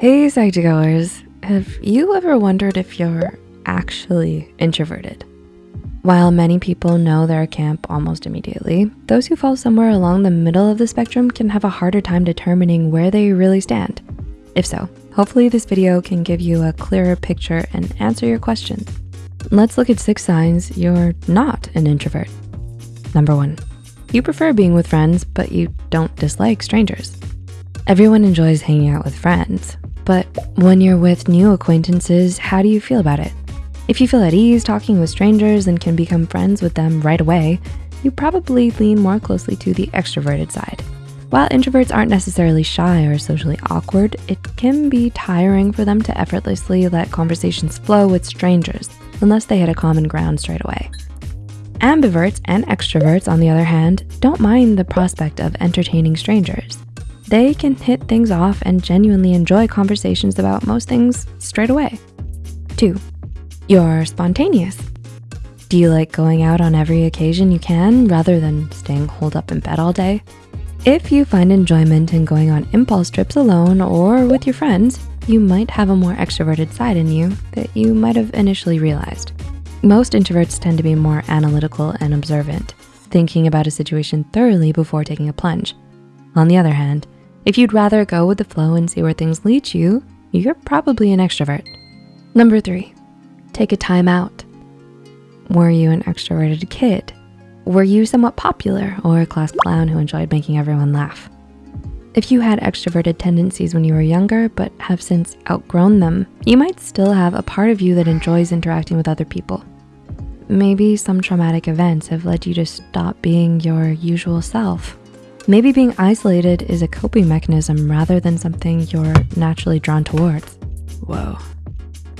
Hey Psych2Goers, have you ever wondered if you're actually introverted? While many people know their camp almost immediately, those who fall somewhere along the middle of the spectrum can have a harder time determining where they really stand. If so, hopefully this video can give you a clearer picture and answer your questions. Let's look at six signs you're not an introvert. Number one, you prefer being with friends, but you don't dislike strangers. Everyone enjoys hanging out with friends, but when you're with new acquaintances, how do you feel about it? If you feel at ease talking with strangers and can become friends with them right away, you probably lean more closely to the extroverted side. While introverts aren't necessarily shy or socially awkward, it can be tiring for them to effortlessly let conversations flow with strangers unless they hit a common ground straight away. Ambiverts and extroverts, on the other hand, don't mind the prospect of entertaining strangers they can hit things off and genuinely enjoy conversations about most things straight away. Two, you're spontaneous. Do you like going out on every occasion you can rather than staying holed up in bed all day? If you find enjoyment in going on impulse trips alone or with your friends, you might have a more extroverted side in you that you might have initially realized. Most introverts tend to be more analytical and observant, thinking about a situation thoroughly before taking a plunge. On the other hand, if you'd rather go with the flow and see where things lead you, you're probably an extrovert. Number three, take a time out. Were you an extroverted kid? Were you somewhat popular or a class clown who enjoyed making everyone laugh? If you had extroverted tendencies when you were younger, but have since outgrown them, you might still have a part of you that enjoys interacting with other people. Maybe some traumatic events have led you to stop being your usual self Maybe being isolated is a coping mechanism rather than something you're naturally drawn towards. Whoa.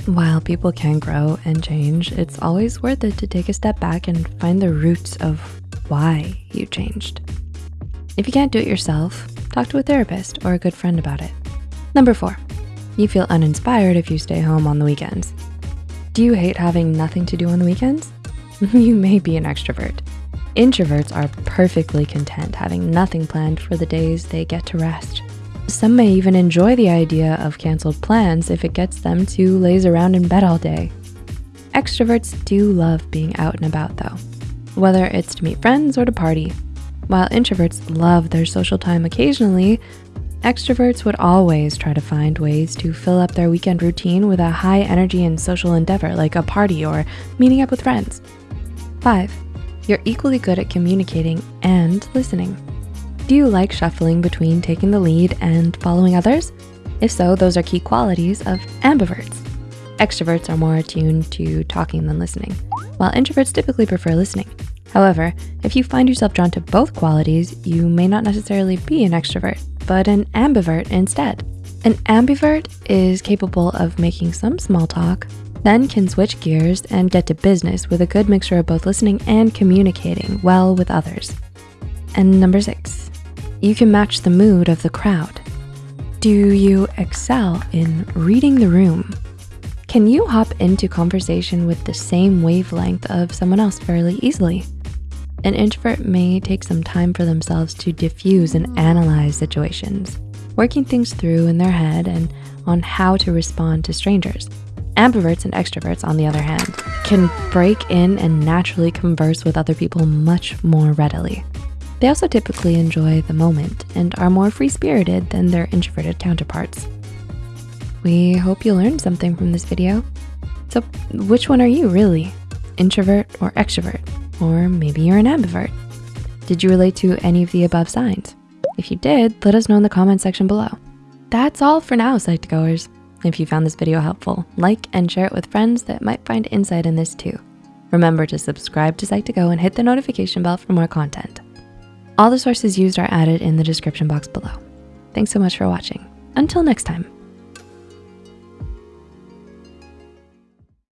While people can grow and change, it's always worth it to take a step back and find the roots of why you changed. If you can't do it yourself, talk to a therapist or a good friend about it. Number four, you feel uninspired if you stay home on the weekends. Do you hate having nothing to do on the weekends? you may be an extrovert. Introverts are perfectly content having nothing planned for the days they get to rest. Some may even enjoy the idea of canceled plans if it gets them to laze around in bed all day. Extroverts do love being out and about though, whether it's to meet friends or to party. While introverts love their social time occasionally, extroverts would always try to find ways to fill up their weekend routine with a high energy and social endeavor like a party or meeting up with friends. Five, you're equally good at communicating and listening. Do you like shuffling between taking the lead and following others? If so, those are key qualities of ambiverts. Extroverts are more attuned to talking than listening, while introverts typically prefer listening. However, if you find yourself drawn to both qualities, you may not necessarily be an extrovert, but an ambivert instead. An ambivert is capable of making some small talk, then can switch gears and get to business with a good mixture of both listening and communicating well with others. And number six, you can match the mood of the crowd. Do you excel in reading the room? Can you hop into conversation with the same wavelength of someone else fairly easily? An introvert may take some time for themselves to diffuse and analyze situations, working things through in their head and on how to respond to strangers. Ambiverts and extroverts, on the other hand, can break in and naturally converse with other people much more readily. They also typically enjoy the moment and are more free-spirited than their introverted counterparts. We hope you learned something from this video. So which one are you really? Introvert or extrovert? Or maybe you're an ambivert. Did you relate to any of the above signs? If you did, let us know in the comment section below. That's all for now, Psych2Goers. If you found this video helpful, like and share it with friends that might find insight in this too. Remember to subscribe to Psych2Go and hit the notification bell for more content. All the sources used are added in the description box below. Thanks so much for watching. Until next time.